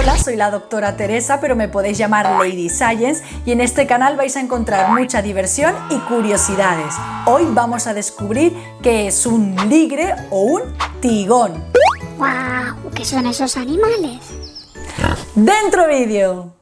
Hola, soy la doctora Teresa, pero me podéis llamar Lady Science y en este canal vais a encontrar mucha diversión y curiosidades. Hoy vamos a descubrir qué es un ligre o un tigón. ¡Guau! ¿Qué son esos animales? ¡Dentro vídeo!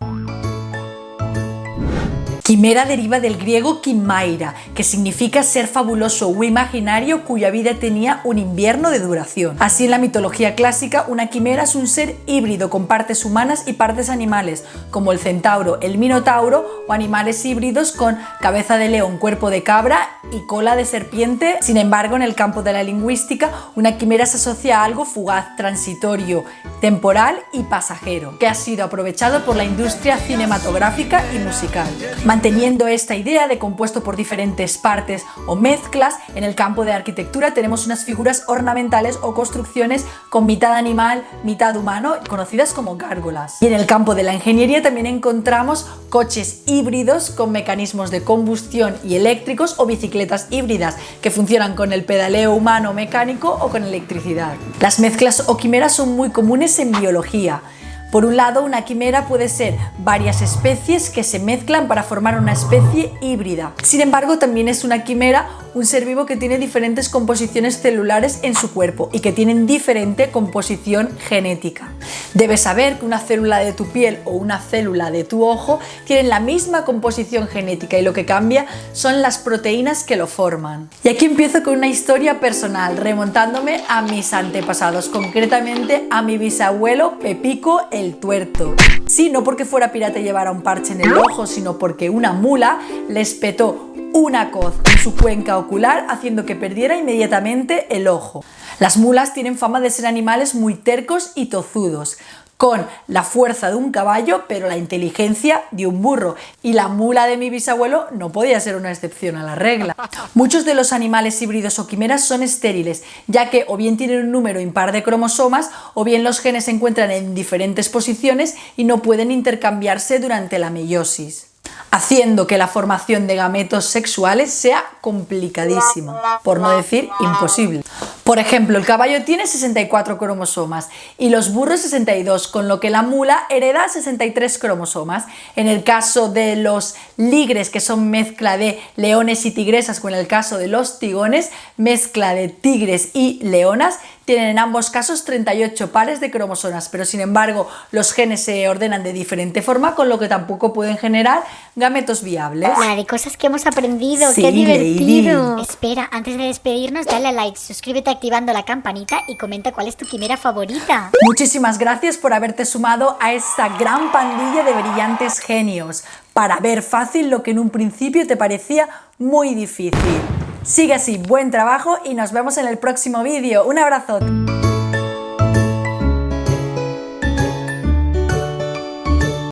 Quimera deriva del griego quimaira, que significa ser fabuloso o imaginario cuya vida tenía un invierno de duración. Así en la mitología clásica, una quimera es un ser híbrido con partes humanas y partes animales, como el centauro, el minotauro o animales híbridos con cabeza de león, cuerpo de cabra y cola de serpiente. Sin embargo, en el campo de la lingüística, una quimera se asocia a algo fugaz, transitorio, temporal y pasajero, que ha sido aprovechado por la industria cinematográfica y musical. Manteniendo esta idea de compuesto por diferentes partes o mezclas, en el campo de arquitectura tenemos unas figuras ornamentales o construcciones con mitad animal, mitad humano, conocidas como gárgolas. Y en el campo de la ingeniería también encontramos coches híbridos con mecanismos de combustión y eléctricos o bicicletas híbridas que funcionan con el pedaleo humano mecánico o con electricidad. Las mezclas o quimeras son muy comunes en biología. Por un lado, una quimera puede ser varias especies que se mezclan para formar una especie híbrida. Sin embargo, también es una quimera un ser vivo que tiene diferentes composiciones celulares en su cuerpo y que tienen diferente composición genética. Debes saber que una célula de tu piel o una célula de tu ojo tienen la misma composición genética y lo que cambia son las proteínas que lo forman. Y aquí empiezo con una historia personal, remontándome a mis antepasados, concretamente a mi bisabuelo Pepico el Tuerto. Sí, no porque fuera pirata y llevara un parche en el ojo, sino porque una mula le espetó una coz en su cuenca ocular haciendo que perdiera inmediatamente el ojo. Las mulas tienen fama de ser animales muy tercos y tozudos, con la fuerza de un caballo pero la inteligencia de un burro y la mula de mi bisabuelo no podía ser una excepción a la regla. Muchos de los animales híbridos o quimeras son estériles ya que o bien tienen un número impar de cromosomas o bien los genes se encuentran en diferentes posiciones y no pueden intercambiarse durante la meiosis haciendo que la formación de gametos sexuales sea complicadísima, por no decir imposible. Por ejemplo, el caballo tiene 64 cromosomas y los burros 62, con lo que la mula hereda 63 cromosomas. En el caso de los ligres, que son mezcla de leones y tigresas, o en el caso de los tigones, mezcla de tigres y leonas, tienen en ambos casos 38 pares de cromosomas, pero sin embargo los genes se ordenan de diferente forma, con lo que tampoco pueden generar gametos viables. De cosas que hemos aprendido, qué divertido. Espera, antes de despedirnos, dale a like, suscríbete activando la campanita y comenta cuál es tu quimera favorita. Muchísimas gracias por haberte sumado a esta gran pandilla de brillantes genios, para ver fácil lo que en un principio te parecía muy difícil. Sigue así, buen trabajo y nos vemos en el próximo vídeo. Un abrazo.